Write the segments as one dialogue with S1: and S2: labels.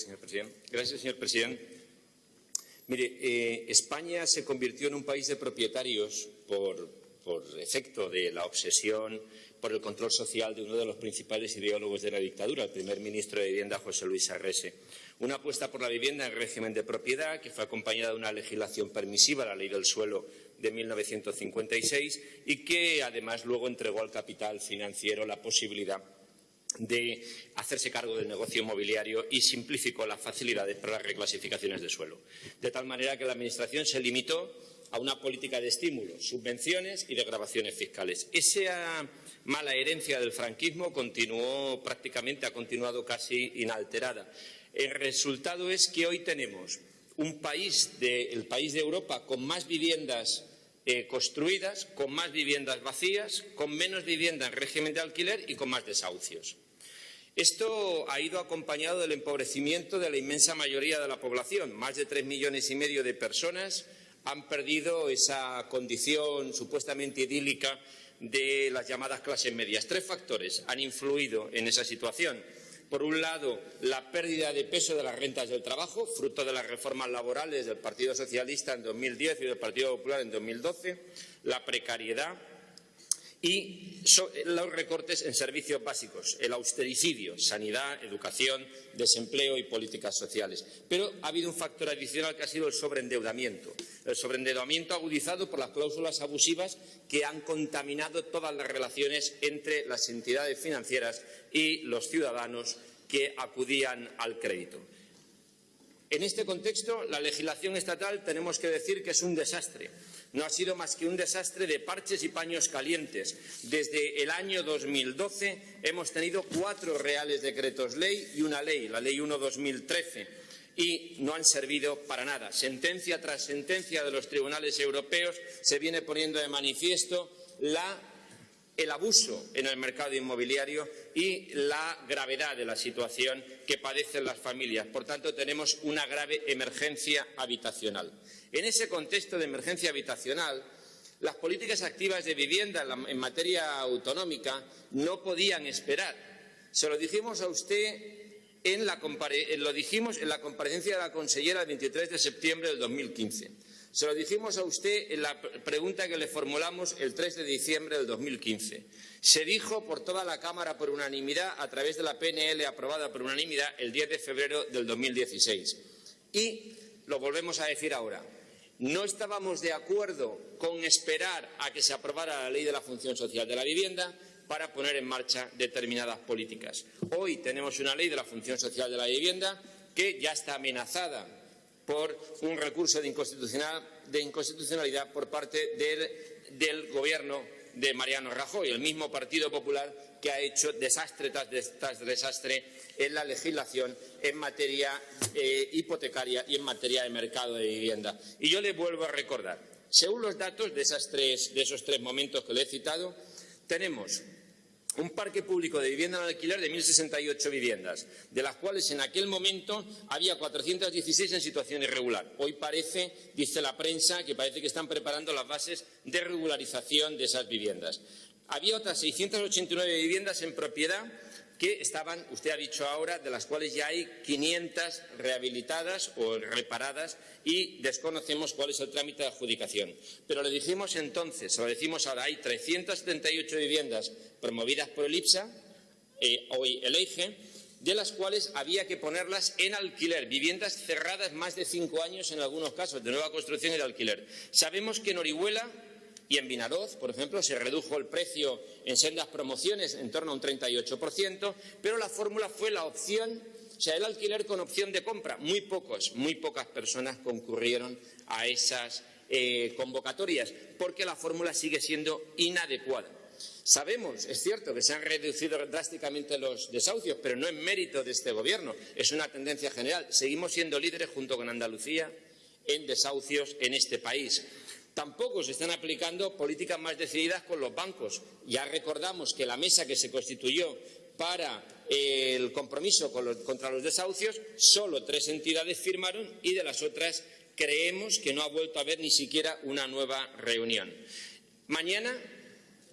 S1: Señor.
S2: Gracias, señor presidente. Eh, España se convirtió en un país de propietarios por, por efecto de la obsesión por el control social de uno de los principales ideólogos de la dictadura, el primer ministro de Vivienda, José Luis Arrese. Una apuesta por la vivienda en régimen de propiedad que fue acompañada de una legislación permisiva, la ley del suelo de 1956, y que además luego entregó al capital financiero la posibilidad de hacerse cargo del negocio inmobiliario y simplificó las facilidades para las reclasificaciones de suelo. De tal manera que la Administración se limitó a una política de estímulos, subvenciones y degradaciones fiscales. Esa mala herencia del franquismo continuó prácticamente, ha continuado casi inalterada. El resultado es que hoy tenemos un país, el país de Europa con más viviendas eh, construidas, con más viviendas vacías, con menos vivienda en régimen de alquiler y con más desahucios. Esto ha ido acompañado del empobrecimiento de la inmensa mayoría de la población. Más de tres millones y medio de personas han perdido esa condición supuestamente idílica de las llamadas clases medias. Tres factores han influido en esa situación. Por un lado, la pérdida de peso de las rentas del trabajo, fruto de las reformas laborales del Partido Socialista en 2010 y del Partido Popular en 2012, la precariedad, y los recortes en servicios básicos, el austericidio, sanidad, educación, desempleo y políticas sociales. Pero ha habido un factor adicional que ha sido el sobreendeudamiento. El sobreendeudamiento agudizado por las cláusulas abusivas que han contaminado todas las relaciones entre las entidades financieras y los ciudadanos que acudían al crédito. En este contexto, la legislación estatal tenemos que decir que es un desastre no ha sido más que un desastre de parches y paños calientes. Desde el año 2012 hemos tenido cuatro reales decretos ley y una ley, la Ley 1-2013, y no han servido para nada. Sentencia tras sentencia de los tribunales europeos se viene poniendo de manifiesto el abuso en el mercado inmobiliario y la gravedad de la situación que padecen las familias. Por tanto, tenemos una grave emergencia habitacional. En ese contexto de emergencia habitacional, las políticas activas de vivienda en materia autonómica no podían esperar. Se lo dijimos a usted en la, lo dijimos en la comparecencia de la consellera el 23 de septiembre del 2015. Se lo dijimos a usted en la pregunta que le formulamos el 3 de diciembre del 2015. Se dijo por toda la Cámara por unanimidad a través de la PNL aprobada por unanimidad el 10 de febrero del 2016. Y lo volvemos a decir ahora. No estábamos de acuerdo con esperar a que se aprobara la ley de la función social de la vivienda para poner en marcha determinadas políticas. Hoy tenemos una ley de la función social de la vivienda que ya está amenazada por un recurso de, inconstitucionalidad por parte del, Gobierno de Mariano Rajoy, el mismo Partido Popular que ha hecho desastre tras desastre en la legislación en materia eh, hipotecaria y en materia de mercado de vivienda. Y yo le vuelvo a recordar, según los datos de, de esos tres momentos que le he citado, tenemos un parque público de vivienda en alquiler de 1.068 viviendas, de las cuales en aquel momento había 416 en situación irregular. Hoy parece, dice la prensa, que parece que están preparando las bases de regularización de esas viviendas. Había otras 689 viviendas en propiedad que estaban, usted ha dicho ahora, de las cuales ya hay 500 rehabilitadas o reparadas y desconocemos cuál es el trámite de adjudicación. Pero le dijimos entonces, lo decimos ahora, hay 378 viviendas promovidas por el IPSA, eh, hoy el EIGE, de las cuales había que ponerlas en alquiler, viviendas cerradas más de cinco años en algunos casos, de nueva construcción y de alquiler. Sabemos que en Orihuela y en Vinaroz, por ejemplo, se redujo el precio en sendas promociones en torno a un 38%, pero la fórmula fue la opción, o sea, el alquiler con opción de compra. Muy pocos, muy pocas personas concurrieron a esas eh, convocatorias, porque la fórmula sigue siendo inadecuada. Sabemos, es cierto, que se han reducido drásticamente los desahucios, pero no es mérito de este Gobierno, es una tendencia general. Seguimos siendo líderes junto con Andalucía en desahucios en este país. Tampoco se están aplicando políticas más decididas con los bancos. Ya recordamos que la mesa que se constituyó para el compromiso contra los desahucios, solo tres entidades firmaron y de las otras creemos que no ha vuelto a haber ni siquiera una nueva reunión. Mañana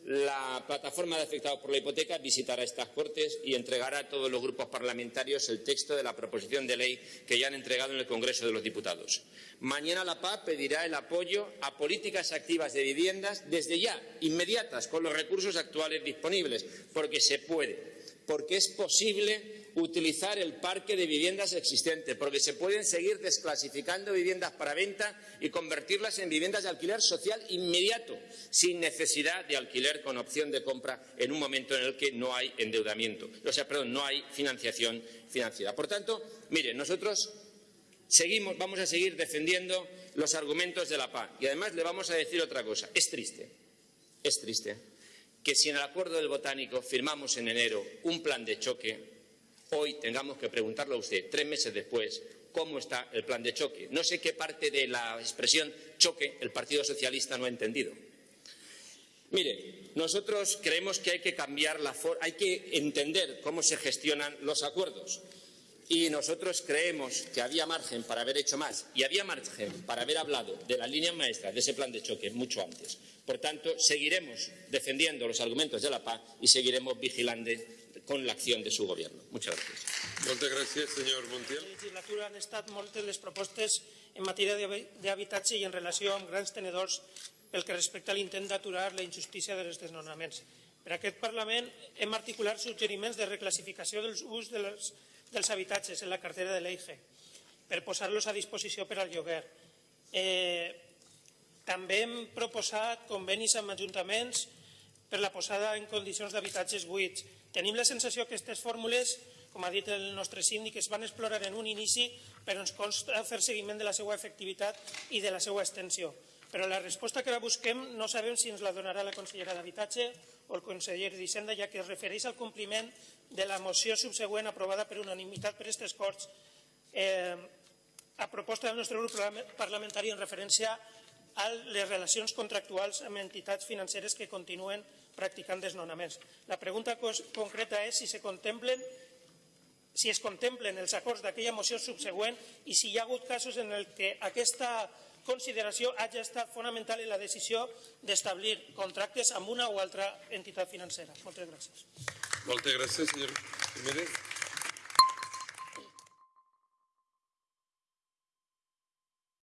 S2: la plataforma de afectados por la hipoteca visitará estas Cortes y entregará a todos los grupos parlamentarios el texto de la proposición de ley que ya han entregado en el Congreso de los Diputados. Mañana la PA pedirá el apoyo a políticas activas de viviendas desde ya, inmediatas, con los recursos actuales disponibles, porque se puede, porque es posible utilizar el parque de viviendas existente, porque se pueden seguir desclasificando viviendas para venta y convertirlas en viviendas de alquiler social inmediato, sin necesidad de alquiler con opción de compra en un momento en el que no hay endeudamiento, o sea, perdón, no hay financiación financiera. Por tanto, mire, nosotros seguimos, vamos a seguir defendiendo los argumentos de la PA y además le vamos a decir otra cosa. Es triste, es triste que si en el acuerdo del botánico firmamos en enero un plan de choque hoy tengamos que preguntarle a usted, tres meses después, cómo está el plan de choque. No sé qué parte de la expresión choque el Partido Socialista no ha entendido. Mire, nosotros creemos que hay que cambiar la forma, hay que entender cómo se gestionan los acuerdos. Y nosotros creemos que había margen para haber hecho más y había margen para haber hablado de las líneas maestras de ese plan de choque mucho antes. Por tanto, seguiremos defendiendo los argumentos de la paz y seguiremos vigilando con la acción de su gobierno. Muchas gracias.
S1: Moltes gràcies, senyor Montiel.
S3: la legislatura han estat moltes les propostes en matèria d'habitatge i en relació amb grans tenedors pel que respecta a l'intent d'aturar la injustícia dels desnonaments. Per aquest Parlament hem articulat suggeriments de reclassificació dels ús de les, dels habitatges en la cartera de l'EIGE per posar-los a disposició per al lloguer. Eh, també hem proposat convenis amb ajuntaments per la posada en condicions d'habitatges buits Tenim la sensació que aquestes fórmules, com ha dit el nostre síndic, es van explorar en un inici, però ens consta fer seguiment de la seva efectivitat i de la seva extensió. Però la resposta que ara busquem no sabem si ens la donarà la consellera d'Habitatge o el conseller d'Hisenda, ja que es refereix al compliment de la moció subsegüent aprovada per unanimitat per aquestes Corts eh, a proposta del nostre grup parlamentari en referència a les relacions contractuals amb entitats financeres que continuen practicant desnonaments. La pregunta concreta és si se contemplen si es contemplen els acords d'aquella moció subsegüent i si hi ha hagut casos en el que aquesta consideració hagi estat fonamental en la decisió d'establir contractes amb una o altra entitat financera. Moltes gràcies.
S1: Moltes gràcies, senyor Jiménez.